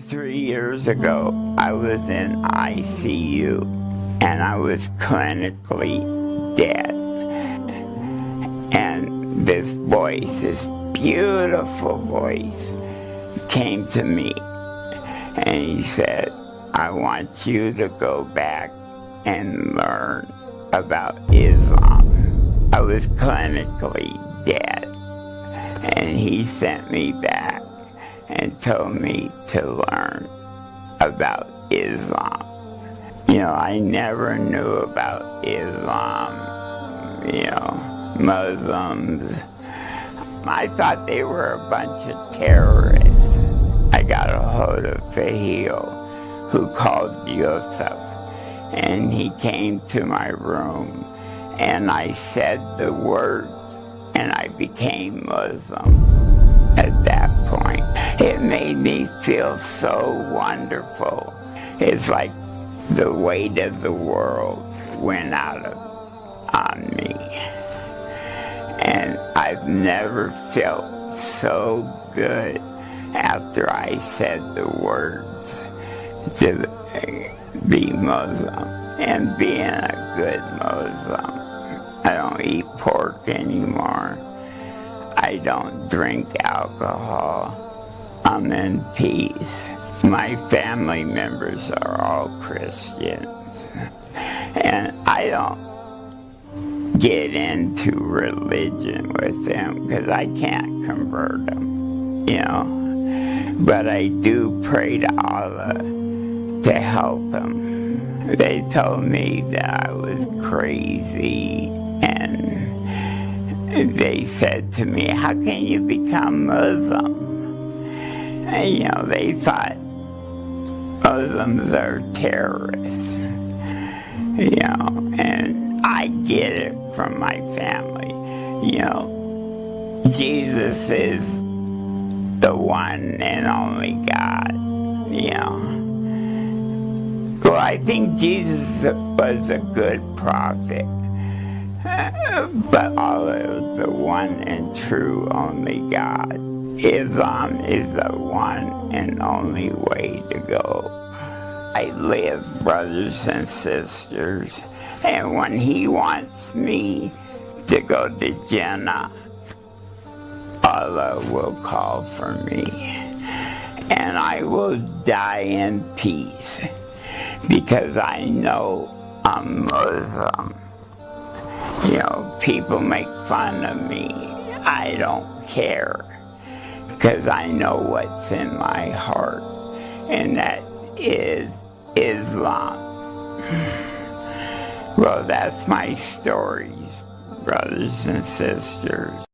Three years ago, I was in ICU and I was clinically dead. And this voice, this beautiful voice, came to me and he said, I want you to go back and learn about Islam. I was clinically dead. And he sent me back and told me to learn about Islam. You know, I never knew about Islam, you know, Muslims. I thought they were a bunch of terrorists. I got a hold of Fahil, who called Yusuf, and he came to my room, and I said the words, and I became Muslim at that point. It made me feel so wonderful. It's like the weight of the world went out of on me. And I've never felt so good after I said the words to be Muslim and being a good Muslim. I don't eat pork anymore. I don't drink alcohol. I'm in peace. My family members are all Christians. And I don't get into religion with them because I can't convert them, you know. But I do pray to Allah to help them. They told me that I was crazy and they said to me, how can you become Muslim? You know, they thought Muslims are terrorists, you know, and I get it from my family. You know, Jesus is the one and only God, you know. Well, I think Jesus was a good prophet, uh, but Allah is the one and true only God. Islam is the one and only way to go. I live, brothers and sisters, and when he wants me to go to Jannah, Allah will call for me, and I will die in peace because I know I'm Muslim. You know, people make fun of me. I don't care because I know what's in my heart, and that is Islam. Well, that's my story, brothers and sisters.